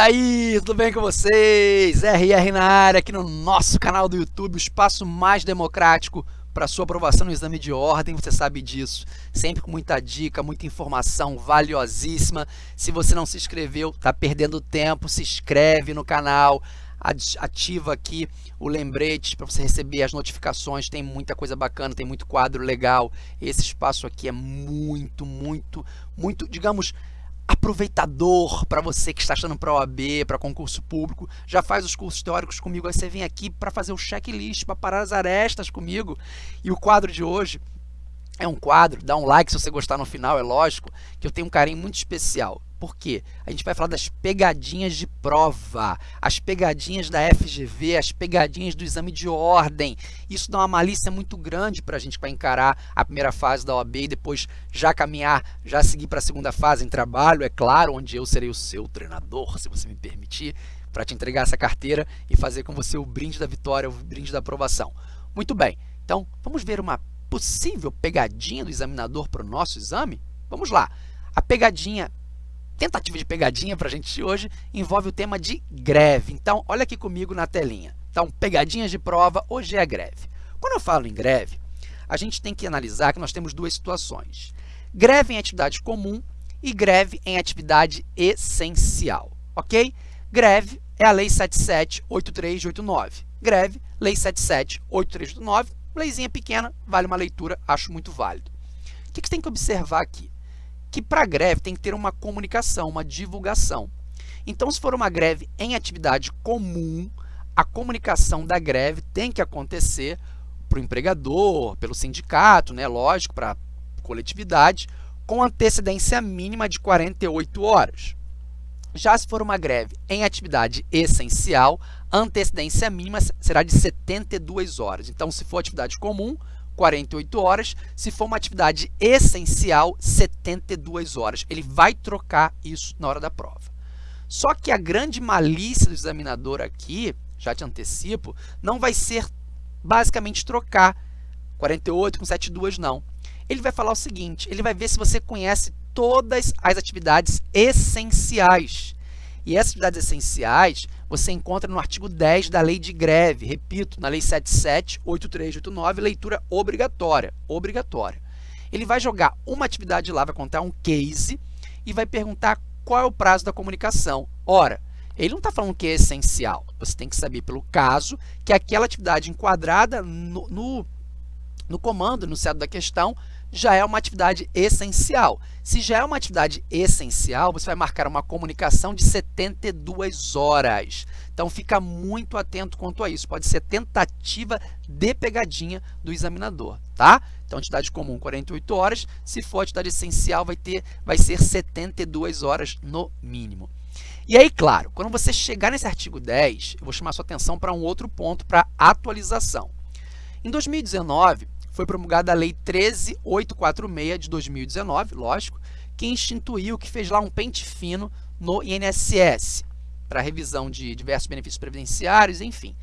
aí, tudo bem com vocês? RR na área, aqui no nosso canal do YouTube, o espaço mais democrático para sua aprovação no exame de ordem, você sabe disso. Sempre com muita dica, muita informação valiosíssima. Se você não se inscreveu, está perdendo tempo, se inscreve no canal, ativa aqui o lembrete para você receber as notificações, tem muita coisa bacana, tem muito quadro legal. Esse espaço aqui é muito, muito, muito, digamos, aproveitador para você que está achando para OAB, para concurso público, já faz os cursos teóricos comigo, aí você vem aqui para fazer o checklist, para parar as arestas comigo. E o quadro de hoje é um quadro, dá um like se você gostar no final, é lógico, que eu tenho um carinho muito especial. Por quê? A gente vai falar das pegadinhas de prova, as pegadinhas da FGV, as pegadinhas do exame de ordem. Isso dá uma malícia muito grande para a gente para encarar a primeira fase da OAB e depois já caminhar, já seguir para a segunda fase em trabalho, é claro, onde eu serei o seu treinador, se você me permitir, para te entregar essa carteira e fazer com você o brinde da vitória, o brinde da aprovação. Muito bem, então vamos ver uma possível pegadinha do examinador para o nosso exame? Vamos lá. A pegadinha tentativa de pegadinha para a gente hoje envolve o tema de greve. Então, olha aqui comigo na telinha. Então, pegadinhas de prova, hoje é greve. Quando eu falo em greve, a gente tem que analisar que nós temos duas situações. Greve em atividade comum e greve em atividade essencial, ok? Greve é a Lei 778389. Greve, Lei 778389, leizinha pequena, vale uma leitura, acho muito válido. O que você tem que observar aqui? Que para greve tem que ter uma comunicação, uma divulgação. Então, se for uma greve em atividade comum, a comunicação da greve tem que acontecer para o empregador, pelo sindicato, né, lógico, para a coletividade, com antecedência mínima de 48 horas. Já se for uma greve em atividade essencial, a antecedência mínima será de 72 horas. Então, se for atividade comum, 48 horas. Se for uma atividade essencial, 72 horas. Ele vai trocar isso na hora da prova. Só que a grande malícia do examinador aqui, já te antecipo, não vai ser basicamente trocar 48 com 72, não. Ele vai falar o seguinte, ele vai ver se você conhece todas as atividades essenciais. E essas atividades essenciais você encontra no artigo 10 da Lei de Greve, repito, na Lei 778389, leitura obrigatória, obrigatória. Ele vai jogar uma atividade lá, vai contar um case e vai perguntar qual é o prazo da comunicação. Ora, ele não está falando que é essencial, você tem que saber pelo caso que aquela atividade enquadrada no, no, no comando, no enunciado da questão, já é uma atividade essencial. Se já é uma atividade essencial, você vai marcar uma comunicação de 72 horas. Então, fica muito atento quanto a isso. Pode ser tentativa de pegadinha do examinador, tá? Então, atividade comum, 48 horas. Se for atividade essencial, vai, ter, vai ser 72 horas no mínimo. E aí, claro, quando você chegar nesse artigo 10, eu vou chamar sua atenção para um outro ponto, para atualização. Em 2019, foi promulgada a Lei 13846 de 2019, lógico, que instituiu, que fez lá um pente fino no INSS, para revisão de diversos benefícios previdenciários, enfim.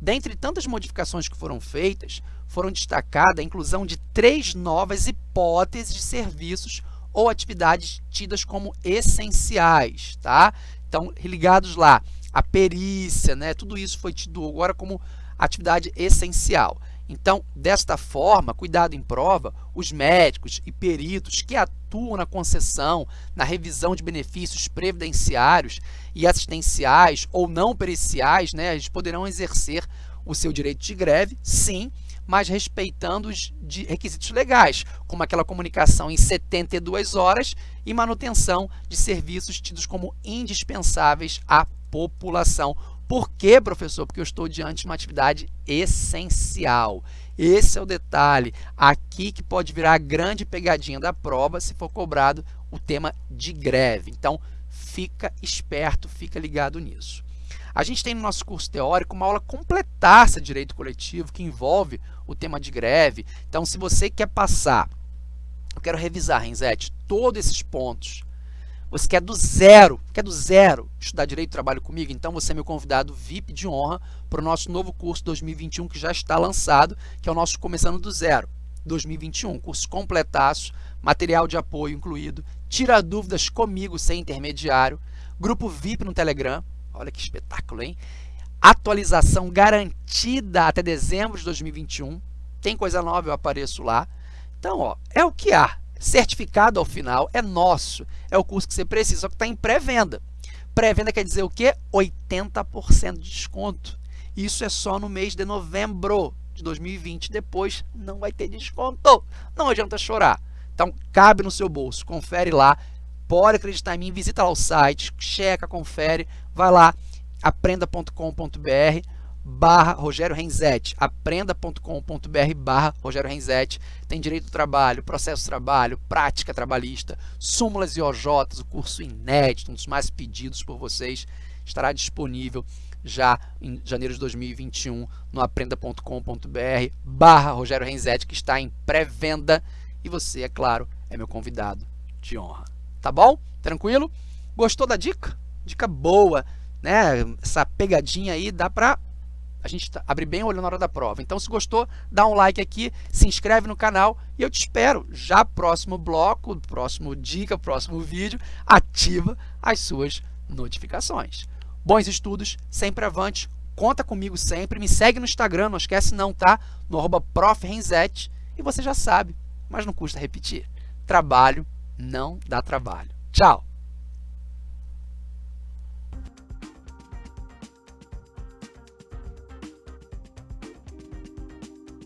Dentre tantas modificações que foram feitas, foram destacadas a inclusão de três novas hipóteses de serviços ou atividades tidas como essenciais, tá? Então, ligados lá, a perícia, né? Tudo isso foi tido agora como atividade essencial. Então, desta forma, cuidado em prova, os médicos e peritos que atuam na concessão, na revisão de benefícios previdenciários e assistenciais ou não periciais, né, eles poderão exercer o seu direito de greve, sim, mas respeitando os requisitos legais, como aquela comunicação em 72 horas e manutenção de serviços tidos como indispensáveis à população por quê, professor? Porque eu estou diante de uma atividade essencial. Esse é o detalhe aqui que pode virar a grande pegadinha da prova se for cobrado o tema de greve. Então, fica esperto, fica ligado nisso. A gente tem no nosso curso teórico uma aula completaça de direito coletivo que envolve o tema de greve. Então, se você quer passar, eu quero revisar, Renzete, todos esses pontos você quer do zero, quer do zero estudar Direito do Trabalho comigo? Então você é meu convidado VIP de honra para o nosso novo curso 2021 que já está lançado, que é o nosso Começando do Zero 2021. Curso completaço, material de apoio incluído, tira dúvidas comigo sem intermediário, Grupo VIP no Telegram. Olha que espetáculo, hein? Atualização garantida até dezembro de 2021. Tem coisa nova, eu apareço lá. Então, ó, é o que há. Certificado ao final é nosso. É o curso que você precisa, só que está em pré-venda. Pré-venda quer dizer o quê? 80% de desconto. Isso é só no mês de novembro de 2020. Depois não vai ter desconto. Não adianta chorar. Então, cabe no seu bolso. Confere lá. Pode acreditar em mim. Visita lá o site. Checa, confere. Vai lá. aprenda.com.br barra Rogério Renzetti, aprenda.com.br barra Rogério Renzetti, tem direito do trabalho, processo de trabalho, prática trabalhista, súmulas e OJs, o curso inédito, um dos mais pedidos por vocês, estará disponível já em janeiro de 2021 no aprenda.com.br barra Rogério Renzetti, que está em pré-venda e você, é claro, é meu convidado de honra. Tá bom? Tranquilo? Gostou da dica? Dica boa, né? Essa pegadinha aí dá para a gente tá, abre bem o olho na hora da prova. Então, se gostou, dá um like aqui, se inscreve no canal e eu te espero já próximo bloco, próximo dica, próximo vídeo, ativa as suas notificações. Bons estudos, sempre avante, conta comigo sempre, me segue no Instagram, não esquece não, tá? No arroba e você já sabe, mas não custa repetir. Trabalho não dá trabalho. Tchau!